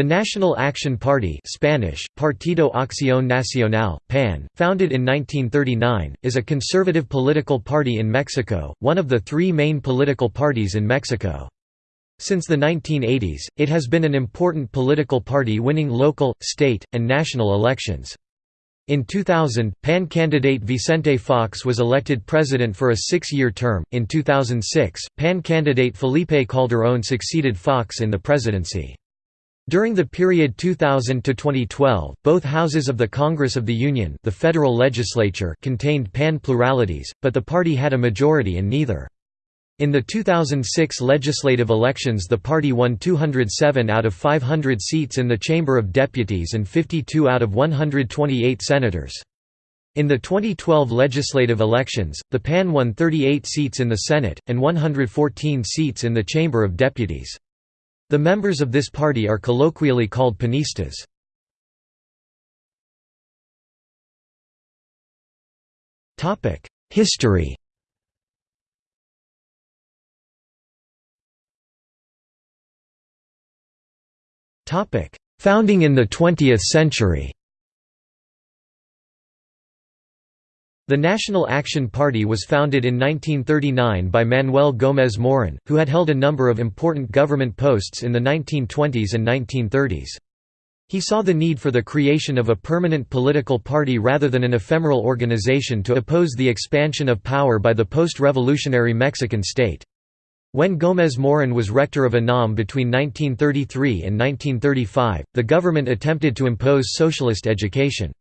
The National Action Party Spanish, Partido Acción Nacional, PAN, founded in 1939, is a conservative political party in Mexico, one of the three main political parties in Mexico. Since the 1980s, it has been an important political party winning local, state, and national elections. In 2000, PAN candidate Vicente Fox was elected president for a six-year term. In 2006, PAN candidate Felipe Calderón succeeded Fox in the presidency. During the period 2000 to 2012, both houses of the Congress of the Union, the federal legislature, contained pan pluralities, but the party had a majority in neither. In the 2006 legislative elections the party won 207 out of 500 seats in the Chamber of Deputies and 52 out of 128 senators. In the 2012 legislative elections, the PAN won 38 seats in the Senate, and 114 seats in the Chamber of Deputies. The members of this party are colloquially called panistas. History Founding in the 20th century The National Action Party was founded in 1939 by Manuel Gómez Morín, who had held a number of important government posts in the 1920s and 1930s. He saw the need for the creation of a permanent political party rather than an ephemeral organization to oppose the expansion of power by the post-revolutionary Mexican state. When Gómez Morín was rector of UNAM between 1933 and 1935, the government attempted to impose socialist education.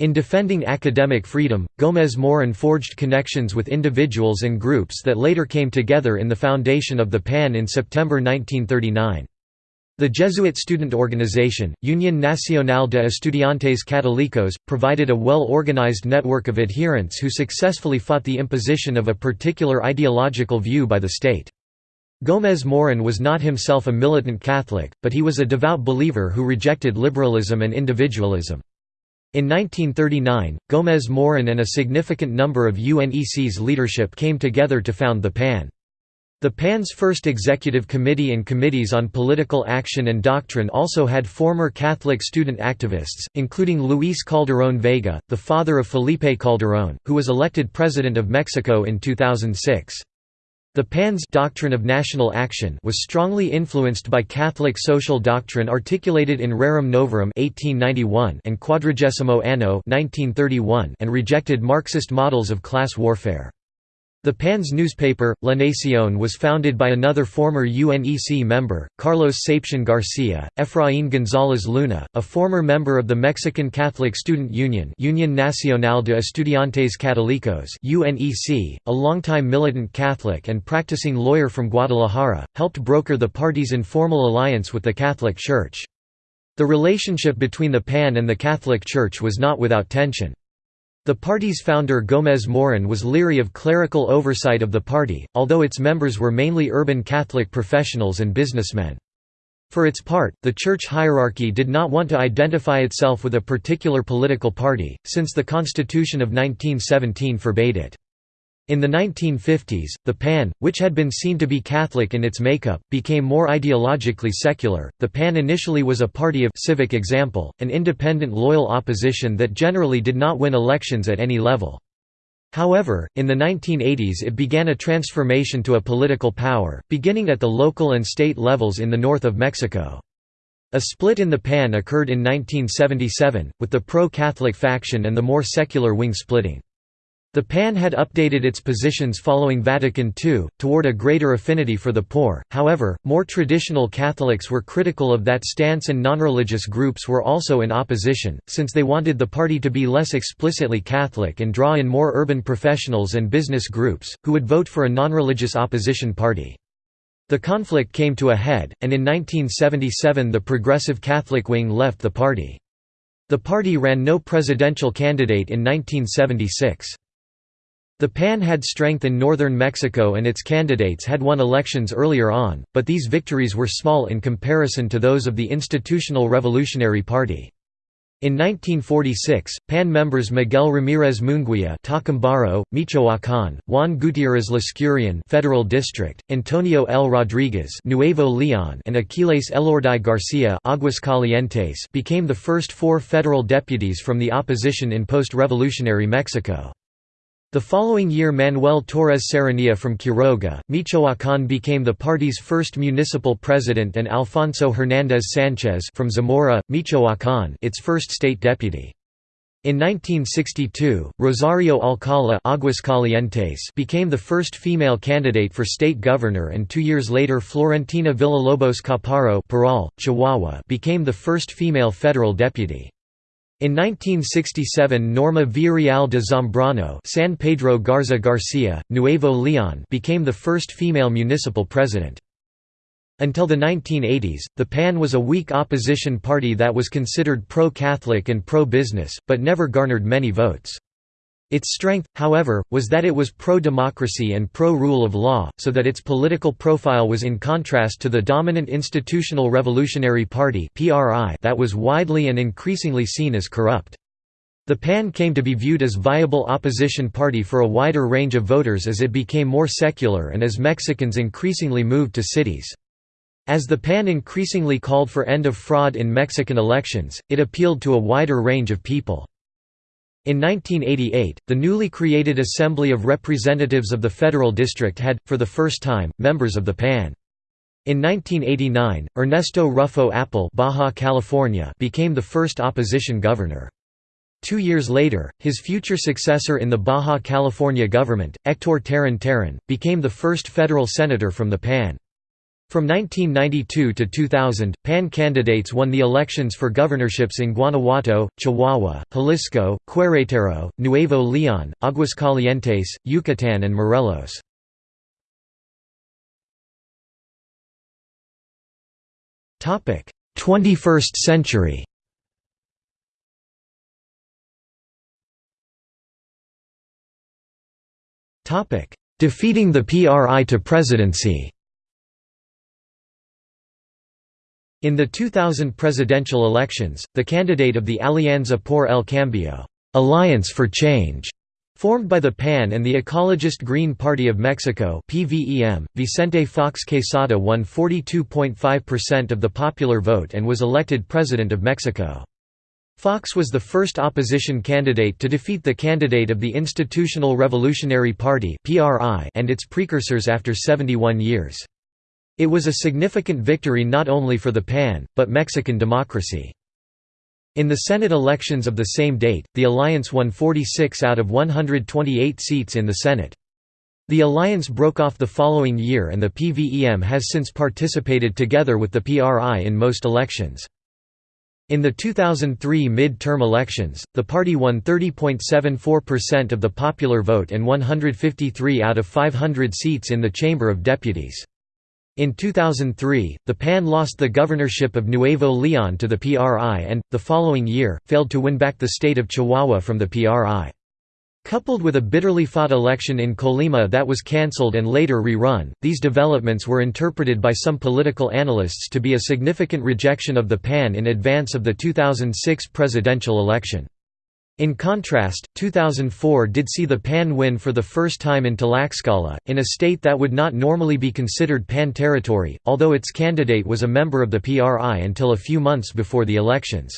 In defending academic freedom, Gómez Morín forged connections with individuals and groups that later came together in the foundation of the PAN in September 1939. The Jesuit student organization, Unión Nacional de Estudiantes Católicos, provided a well-organized network of adherents who successfully fought the imposition of a particular ideological view by the state. Gómez Morín was not himself a militant Catholic, but he was a devout believer who rejected liberalism and individualism. In 1939, Gómez Morín and a significant number of UNEC's leadership came together to found the PAN. The PAN's first executive committee and committees on political action and doctrine also had former Catholic student activists, including Luis Calderón Vega, the father of Felipe Calderón, who was elected President of Mexico in 2006. The PAN's doctrine of national action was strongly influenced by Catholic social doctrine articulated in Rerum Novarum 1891 and Quadragesimo Anno 1931 and rejected Marxist models of class warfare. The PAN's newspaper, La Nación was founded by another former UNEC member, Carlos Septién García, Efraín González Luna, a former member of the Mexican Catholic Student Union Unión Nacional de Estudiantes Católicos UNEC, a longtime militant Catholic and practicing lawyer from Guadalajara, helped broker the party's informal alliance with the Catholic Church. The relationship between the PAN and the Catholic Church was not without tension. The party's founder Gómez Morín was leery of clerical oversight of the party, although its members were mainly urban Catholic professionals and businessmen. For its part, the church hierarchy did not want to identify itself with a particular political party, since the Constitution of 1917 forbade it. In the 1950s, the PAN, which had been seen to be Catholic in its makeup, became more ideologically secular. The PAN initially was a party of civic example, an independent loyal opposition that generally did not win elections at any level. However, in the 1980s it began a transformation to a political power, beginning at the local and state levels in the north of Mexico. A split in the PAN occurred in 1977, with the pro-Catholic faction and the more secular wing splitting. The PAN had updated its positions following Vatican II, toward a greater affinity for the poor, however, more traditional Catholics were critical of that stance and nonreligious groups were also in opposition, since they wanted the party to be less explicitly Catholic and draw in more urban professionals and business groups, who would vote for a nonreligious opposition party. The conflict came to a head, and in 1977 the Progressive Catholic wing left the party. The party ran no presidential candidate in 1976. The PAN had strength in northern Mexico and its candidates had won elections earlier on, but these victories were small in comparison to those of the Institutional Revolutionary Party. In 1946, PAN members Miguel Ramirez Munguia Tacambaro, Michoacán, Juan Gutiérrez Lascuráin Federal District, Antonio L. Rodriguez Nuevo Leon and Aquiles Elorduy Garcia Aguascalientes became the first four federal deputies from the opposition in post-revolutionary Mexico. The following year Manuel Torres Serranía from Quiroga, Michoacán became the party's first municipal president and Alfonso Hernández Sánchez from Zamora, Michoacán its first state deputy. In 1962, Rosario Alcala Aguascalientes became the first female candidate for state governor and two years later Florentina Villalobos Parral, Chihuahua became the first female federal deputy. In 1967 Norma Villarreal de Zambrano San Pedro Garza Garcia, Nuevo Leon became the first female municipal president. Until the 1980s, the PAN was a weak opposition party that was considered pro-Catholic and pro-business, but never garnered many votes. Its strength, however, was that it was pro-democracy and pro-rule of law, so that its political profile was in contrast to the dominant Institutional Revolutionary Party that was widely and increasingly seen as corrupt. The PAN came to be viewed as viable opposition party for a wider range of voters as it became more secular and as Mexicans increasingly moved to cities. As the PAN increasingly called for end of fraud in Mexican elections, it appealed to a wider range of people. In 1988, the newly created Assembly of Representatives of the Federal District had, for the first time, members of the PAN. In 1989, Ernesto Ruffo Appel Baja California became the first opposition governor. Two years later, his future successor in the Baja California government, Hector Terán Terán, became the first federal senator from the PAN. From 1992 to 2000, PAN candidates won the elections for governorships in Guanajuato, Chihuahua, Jalisco, Querétaro, Nuevo León, Aguascalientes, Yucatán and Morelos. Topic: 21st century. Topic: Defeating the PRI to presidency. In the 2000 presidential elections, the candidate of the Alianza por el Cambio Alliance for Change, formed by the PAN and the Ecologist Green Party of Mexico PVEM, Vicente Fox Quesada won 42.5% of the popular vote and was elected President of Mexico. Fox was the first opposition candidate to defeat the candidate of the Institutional Revolutionary Party and its precursors after 71 years. It was a significant victory not only for the PAN, but Mexican democracy. In the Senate elections of the same date, the alliance won 46 out of 128 seats in the Senate. The alliance broke off the following year and the PVEM has since participated together with the PRI in most elections. In the 2003 mid-term elections, the party won 30.74% of the popular vote and 153 out of 500 seats in the Chamber of Deputies. In 2003, the PAN lost the governorship of Nuevo León to the PRI and, the following year, failed to win back the state of Chihuahua from the PRI. Coupled with a bitterly fought election in Colima that was cancelled and later rerun, these developments were interpreted by some political analysts to be a significant rejection of the PAN in advance of the 2006 presidential election. In contrast, 2004 did see the PAN win for the first time in Tlaxcala, in a state that would not normally be considered PAN territory, although its candidate was a member of the PRI until a few months before the elections.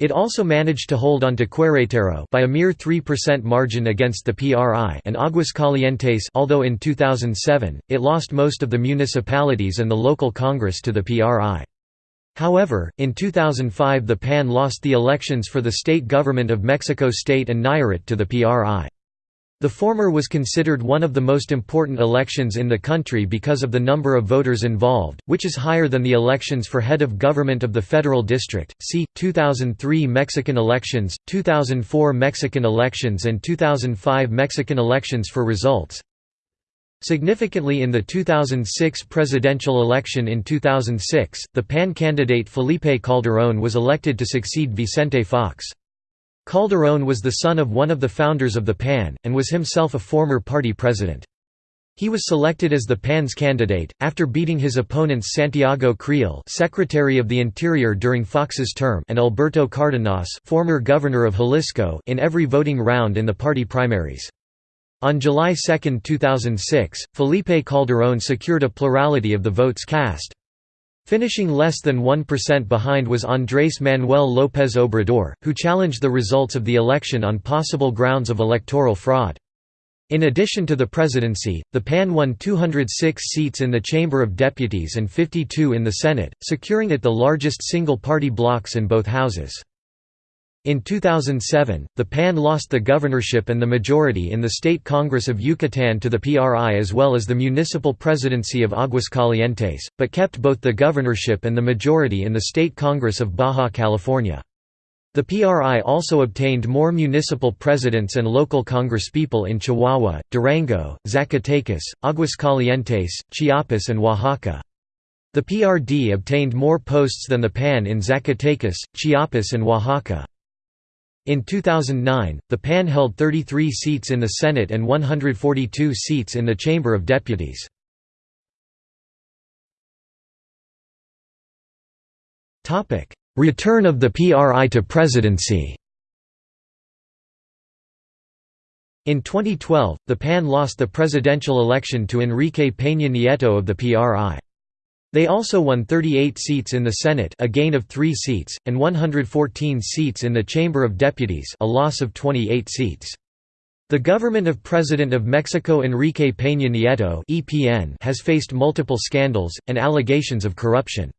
It also managed to hold on to Querétaro by a mere 3% margin against the PRI and Aguascalientes although in 2007, it lost most of the municipalities and the local congress to the PRI. However, in 2005 the PAN lost the elections for the state government of Mexico State and Nayarit to the PRI. The former was considered one of the most important elections in the country because of the number of voters involved, which is higher than the elections for head of government of the federal district. See 2003 Mexican elections, 2004 Mexican elections and 2005 Mexican elections for results. Significantly in the 2006 presidential election in 2006, the PAN candidate Felipe Calderón was elected to succeed Vicente Fox. Calderón was the son of one of the founders of the PAN, and was himself a former party president. He was selected as the PAN's candidate, after beating his opponents Santiago Creel Secretary of the Interior during Fox's term and Alberto Cardenas former governor of Jalisco in every voting round in the party primaries. On July 2, 2006, Felipe Calderón secured a plurality of the votes cast. Finishing less than 1% behind was Andrés Manuel López Obrador, who challenged the results of the election on possible grounds of electoral fraud. In addition to the presidency, the PAN won 206 seats in the Chamber of Deputies and 52 in the Senate, securing it the largest single-party blocs in both houses. In 2007, the PAN lost the governorship and the majority in the State Congress of Yucatán to the PRI as well as the municipal presidency of Aguascalientes, but kept both the governorship and the majority in the State Congress of Baja California. The PRI also obtained more municipal presidents and local congresspeople in Chihuahua, Durango, Zacatecas, Aguascalientes, Chiapas and Oaxaca. The PRD obtained more posts than the PAN in Zacatecas, Chiapas and Oaxaca. In 2009, the PAN held 33 seats in the Senate and 142 seats in the Chamber of Deputies. Return of the PRI to presidency In 2012, the PAN lost the presidential election to Enrique Peña Nieto of the PRI. They also won 38 seats in the Senate a gain of 3 seats, and 114 seats in the Chamber of Deputies a loss of 28 seats. The government of President of Mexico Enrique Peña Nieto has faced multiple scandals and allegations of corruption.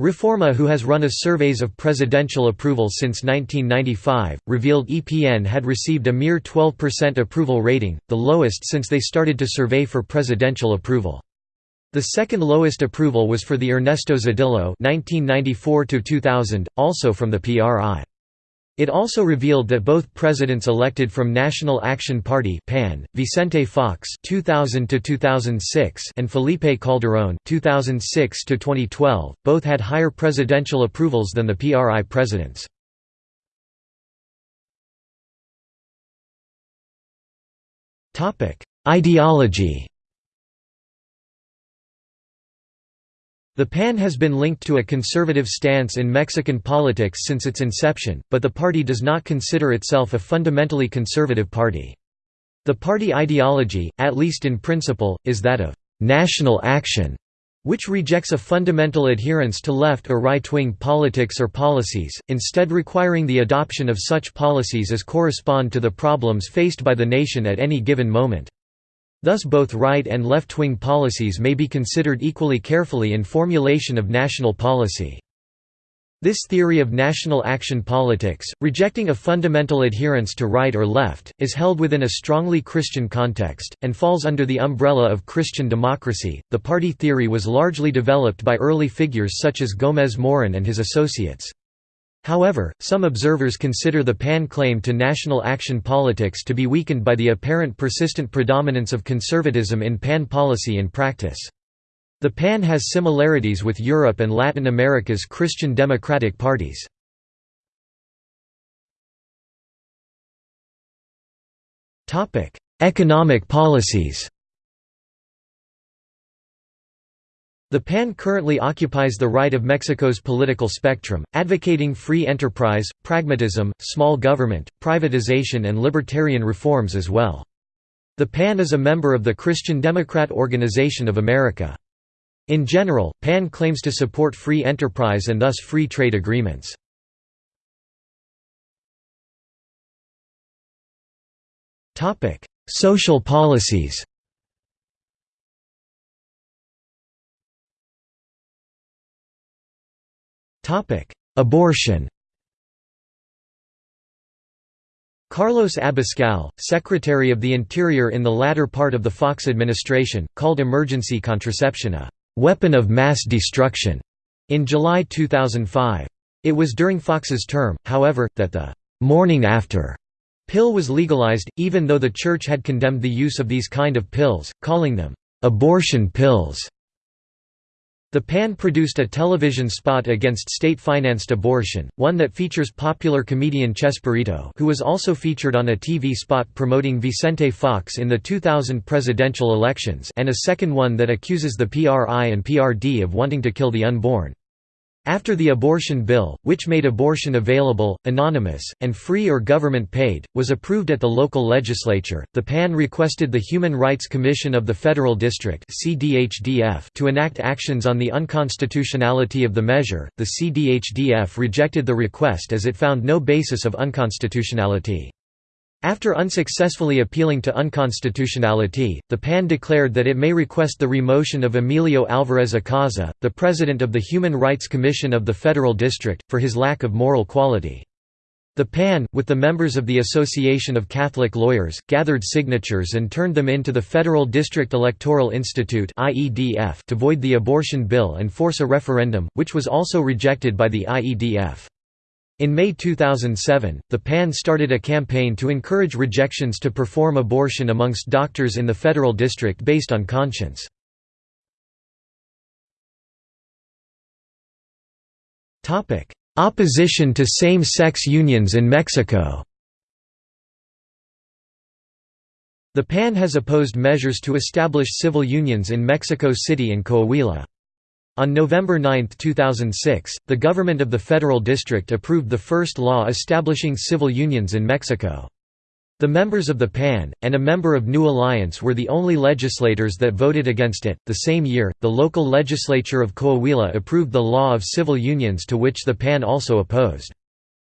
Reforma who has run a surveys of presidential approval since 1995, revealed EPN had received a mere 12% approval rating, the lowest since they started to survey for presidential approval. The second lowest approval was for the Ernesto Zedillo (1994–2000), also from the PRI. It also revealed that both presidents elected from National Action Party (PAN), Vicente Fox (2000–2006) and Felipe Calderón (2006–2012), both had higher presidential approvals than the PRI presidents. Topic: Ideology. The PAN has been linked to a conservative stance in Mexican politics since its inception, but the party does not consider itself a fundamentally conservative party. The party ideology, at least in principle, is that of «national action», which rejects a fundamental adherence to left or right-wing politics or policies, instead requiring the adoption of such policies as correspond to the problems faced by the nation at any given moment. Thus both right and left-wing policies may be considered equally carefully in formulation of national policy. This theory of national action politics, rejecting a fundamental adherence to right or left, is held within a strongly Christian context, and falls under the umbrella of Christian democracy. The party theory was largely developed by early figures such as Gómez Morín and his associates. However, some observers consider the PAN claim to national action politics to be weakened by the apparent persistent predominance of conservatism in PAN policy and practice. The PAN has similarities with Europe and Latin America's Christian democratic parties. Economic policies The PAN currently occupies the right of Mexico's political spectrum, advocating free enterprise, pragmatism, small government, privatization and libertarian reforms as well. The PAN is a member of the Christian Democrat Organization of America. In general, PAN claims to support free enterprise and thus free trade agreements. Social policies Abortion Carlos Abascal, Secretary of the Interior in the latter part of the Fox administration, called emergency contraception a «weapon of mass destruction» in July 2005. It was during Fox's term, however, that the «morning after» pill was legalized, even though the Church had condemned the use of these kind of pills, calling them «abortion pills». The PAN produced a television spot against state-financed abortion, one that features popular comedian Chespirito who was also featured on a TV spot promoting Vicente Fox in the 2000 presidential elections and a second one that accuses the PRI and PRD of wanting to kill the unborn. After the abortion bill, which made abortion available, anonymous, and free or government-paid, was approved at the local legislature, the PAN requested the Human Rights Commission of the Federal District to enact actions on the unconstitutionality of the measure. The CDHDF rejected the request as it found no basis of unconstitutionality. After unsuccessfully appealing to unconstitutionality, the PAN declared that it may request the remotion of Emilio Alvarez Icaza, the president of the Human Rights Commission of the Federal District, for his lack of moral quality. The PAN, with the members of the Association of Catholic Lawyers, gathered signatures and turned them into the Federal District Electoral Institute to void the abortion bill and force a referendum, which was also rejected by the IEDF. In May 2007, the PAN started a campaign to encourage rejections to perform abortion amongst doctors in the federal district based on conscience. Opposition to same-sex unions in Mexico The PAN has opposed measures to establish civil unions in Mexico City and Coahuila. On November 9, 2006, the government of the Federal District approved the first law establishing civil unions in Mexico. The members of the PAN, and a member of New Alliance were the only legislators that voted against it. The same year, the local legislature of Coahuila approved the law of civil unions to which the PAN also opposed.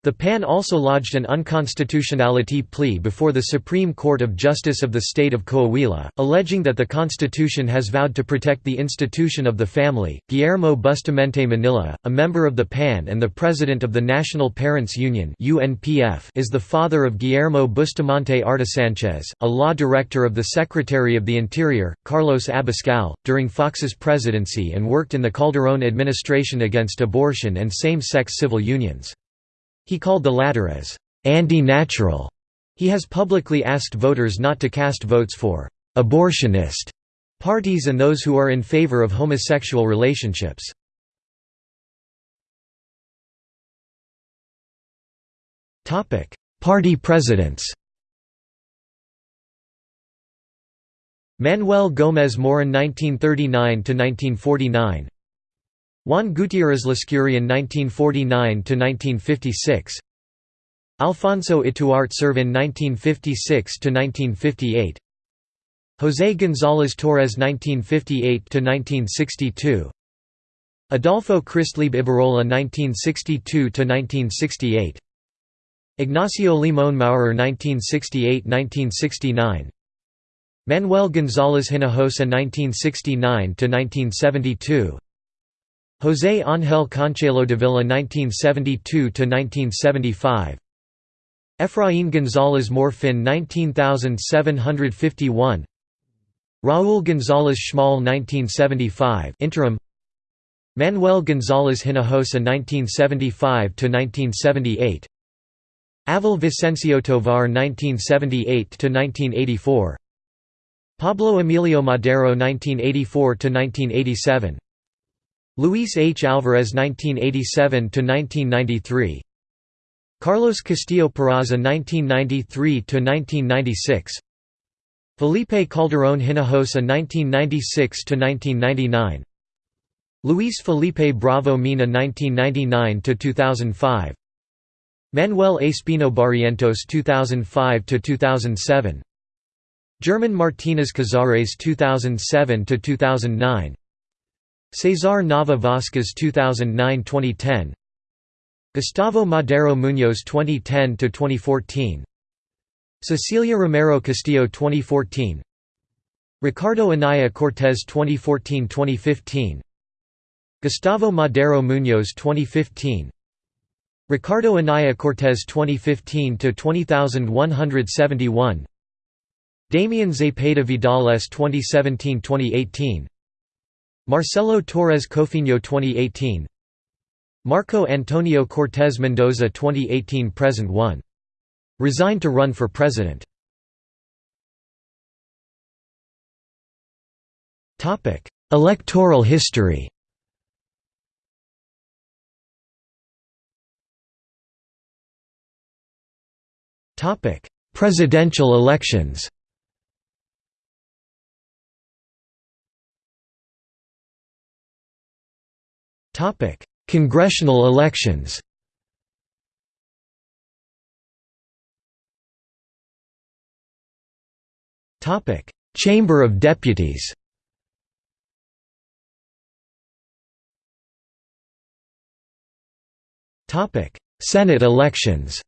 The PAN also lodged an unconstitutionality plea before the Supreme Court of Justice of the state of Coahuila, alleging that the Constitution has vowed to protect the institution of the family. Guillermo Bustamante Manilla, a member of the PAN and the president of the National Parents Union (UNPF), is the father of Guillermo Bustamante Artasánchez, a law director of the Secretary of the Interior, Carlos Abascal, during Fox's presidency and worked in the Calderón administration against abortion and same-sex civil unions. He called the latter as anti-natural. He has publicly asked voters not to cast votes for abortionist parties and those who are in favor of homosexual relationships. Topic: Party presidents Manuel Gómez Morín 1939–1949 Juan Gutiérrez Lascuráin 1949–1956 Alfonso Ituarte Servin 1956–1958 José González Torres 1958–1962 Adolfo Christlieb Ibarrola 1962–1968 Ignacio Limón Maurer 1968–1969 Manuel González Hinojosa 1969–1972 José Ángel Conchelo Villa 1972–1975 Efraín González Morfin 19751 Raúl González Schmal 1975 interim. Manuel González Hinojosa 1975–1978 Abel Vicencio Tovar 1978–1984 Pablo Emilio Madero 1984–1987 Luis H. Alvarez 1987–1993 Carlos Castillo Peraza 1993–1996 Felipe Calderón Hinojosa 1996–1999 Luis Felipe Bravo Mena 1999–2005 Manuel Espino Barrientos 2005–2007 German Martínez Cazares 2007–2009 Cesar Nava Vasquez 2009–2010 Gustavo Madero Muñoz 2010–2014 Cecilia Romero Castillo 2014 Ricardo Anaya Cortez 2014–2015 Gustavo Madero Muñoz 2015 Ricardo Anaya Cortez 2015–20171 Damian Zepeda Vidal S 2017–2018 Marcelo Torres Cofiño 2018 Marco Antonio Cortez Mendoza 2018 Present 1. Resigned to run for president. Electoral history Presidential elections Congressional elections. Chamber of Deputies. Topic: Senate elections.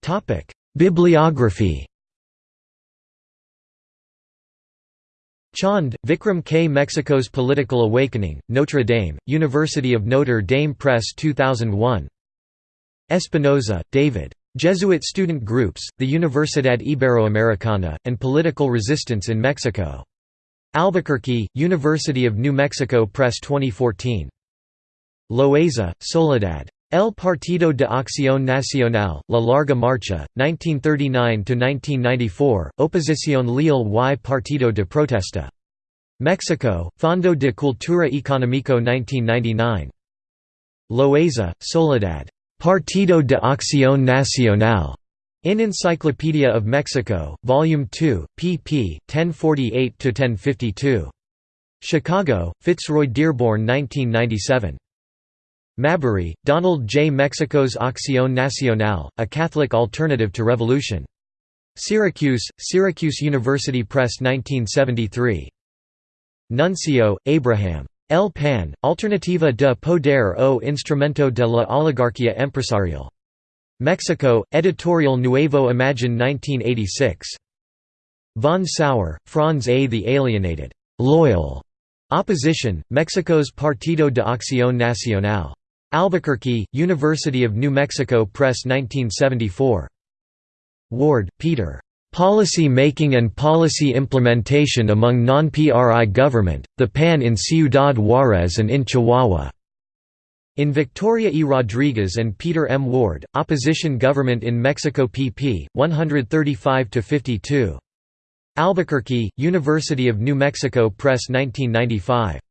Topic: Bibliography Chand, Vikram K. Mexico's Political Awakening, Notre Dame, University of Notre Dame Press 2001 Espinoza, David. Jesuit Student Groups, the Universidad Iberoamericana, and Political Resistance in Mexico. Albuquerque, University of New Mexico Press 2014. Loaeza, Soledad. El Partido de Acción Nacional, La Larga Marcha, 1939–1994, Oposición Leal y Partido de Protesta. Mexico, Fondo de Cultura Económico 1999. Loaeza, Soledad. Partido de Acción Nacional. In Encyclopedia of Mexico, Volume 2, pp. 1048–1052. Chicago, Fitzroy Dearborn 1997. Mabry, Donald J. Mexico's Acción Nacional, A Catholic Alternative to Revolution. Syracuse, Syracuse University Press 1973. Nuncio, Abraham. El PAN, Alternativa de Poder o Instrumento de la Oligarquía Empresarial. Mexico, Editorial Nuevo Imagen 1986. Von Sauer, Franz A. The Alienated, Loyal Opposition, Mexico's Partido de Acción Nacional. Albuquerque, University of New Mexico Press 1974. Ward, Peter. Policy Making and Policy Implementation Among Non-PRI Government, the PAN in Ciudad Juárez and in Chihuahua. In Victoria E. Rodriguez and Peter M. Ward, Opposition Government in Mexico pp. 135–52. Albuquerque, University of New Mexico Press 1995.